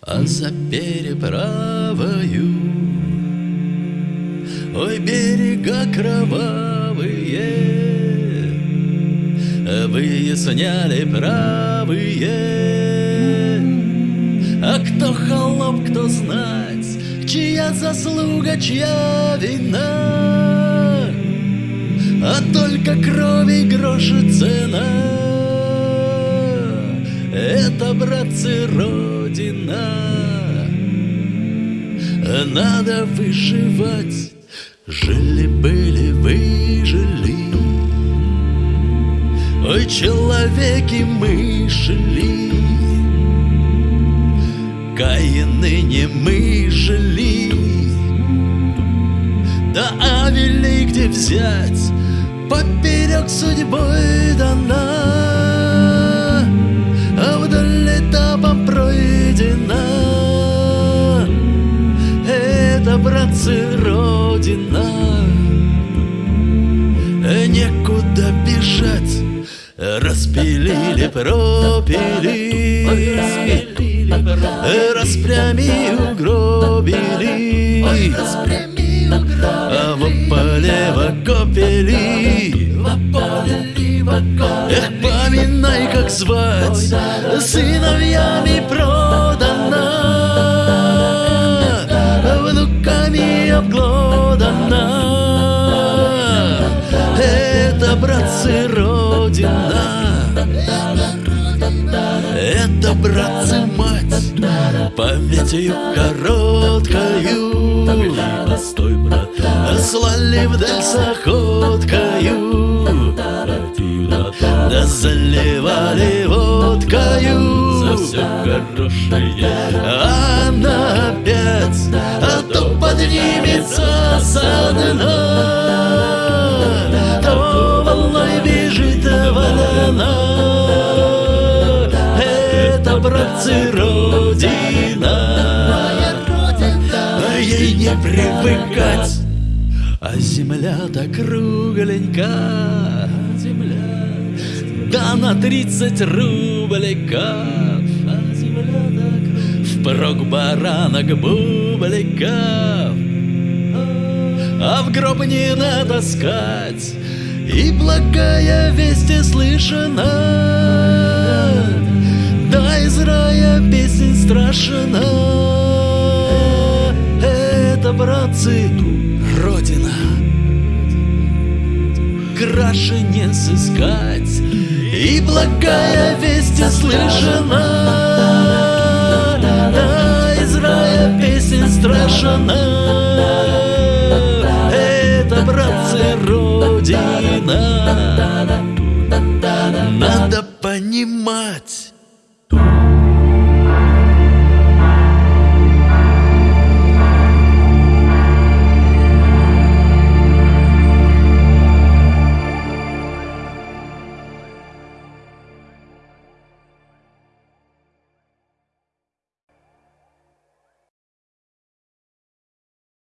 А за переправою Ой, берега кровавые Выясняли правые. А кто холоп, кто знать Чья заслуга, чья вина? А только крови гроши цена. Это, братцы, Родина. Надо выживать. Жили-были, выжили. Ой, человеки мы шли Каины не мы жили. Да Авелей где взять Поперек судьбой дана А вдоль этапом пройдена Это, братцы, Родина. Некуда бежать. Распилили, пропили Распрями угробили. А в поле в окопели Эх, поминай, как звать Сыновьями продана Внуками обглодана Это, братцы, Родина Памятью короткою. Постой, брат, Слали вдаль с охоткою Да заливали водкою. За все хорошее. Она опять, а то поднимется со дна. То волной бежит волна Это, братцы, Родина не привыкать. А земля-то кругленька Земля. Да на тридцать рубликов А земля-то Впрок баранок бубликов А в гроб не надо скать И благая весть слышана. Да из рая песень страшна Братцы, Родина. Краше не сыскать. И благая весть слышана Да из рая песень страшна Это, братцы, Родина. Надо понимать